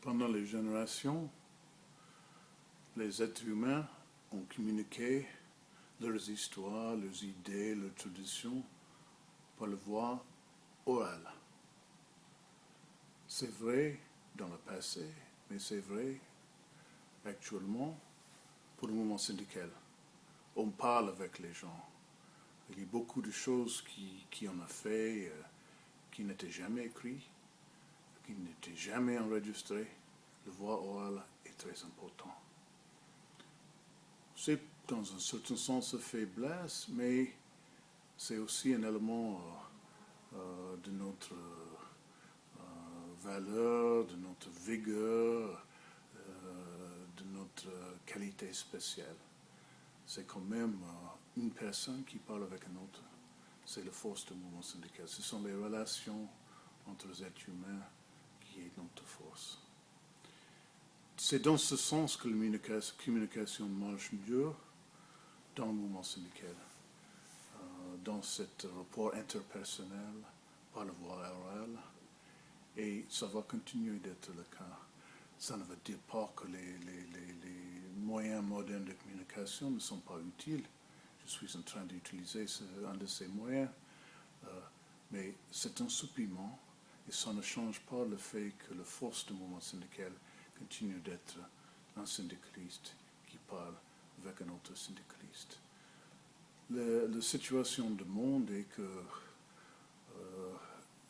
Pendant les générations, les êtres humains ont communiqué leurs histoires, leurs idées, leurs traditions par la voie orale. C'est vrai dans le passé, mais c'est vrai actuellement pour le mouvement syndical. On parle avec les gens. Il y a beaucoup de choses qui, qui on a fait, euh, qui n'étaient jamais écrites, jamais enregistrées. Le voix orale est très important. C'est dans un certain sens faiblesse, mais c'est aussi un élément euh, euh, de notre valeur, de notre vigueur, de notre qualité spéciale. C'est quand même une personne qui parle avec une autre. C'est la force du mouvement syndical. Ce sont les relations entre les êtres humains C'est dans ce sens que la communication marche mieux dans le mouvement syndical, euh, dans ce rapport interpersonnel par la voie orale, et ça va continuer d'être le cas. Ça ne veut dire pas que les, les moyens modernes de communication ne sont pas utiles je suis en train d'utiliser un de ces moyens, euh, mais c'est un supplément et ça ne change pas le fait que la force du mouvement syndical continue d'être un syndicaliste qui parle avec un autre syndicaliste. la situation du monde est que euh,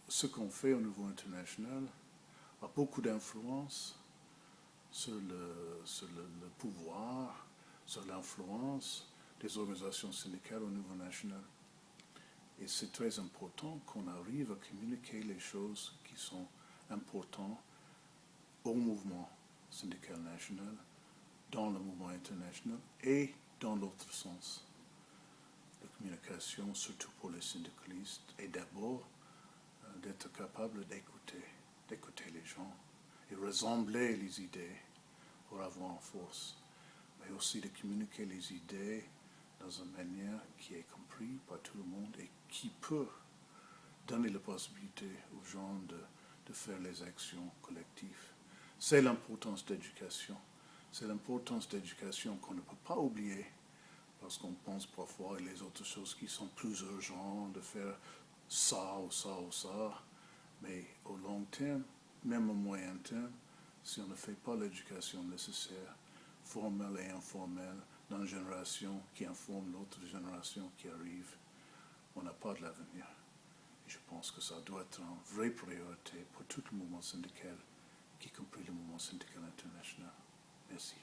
ce qu'on fait au niveau international a beaucoup d'influence sur, le, sur le pouvoir, sur l'influence des organisations syndicales au niveau national. Et c'est très important qu'on arrive à communiquer les choses qui sont importantes au mouvement syndical national, dans le mouvement international et dans l'autre sens. La communication, surtout pour les syndicalistes, est d'abord euh, d'être capable d'écouter, d'écouter les gens et ressembler les idées pour avoir en force, mais aussi de communiquer les idées dans une manière qui est comprise par tout le monde et qui peut donner la possibilité aux gens de, de faire les actions collectives. C'est l'importance d'éducation. C'est l'importance d'éducation qu'on ne peut pas oublier parce qu'on pense parfois à les autres choses qui sont plus urgentes, de faire ça ou ça ou ça. Mais au long terme, même au moyen terme, si on ne fait pas l'éducation nécessaire, formelle et informelle, d'une génération qui informe l'autre génération qui arrive, on n'a pas de l'avenir. Je pense que ça doit être une vraie priorité pour tout le mouvement syndical, y compris le mouvement syndical international. Merci.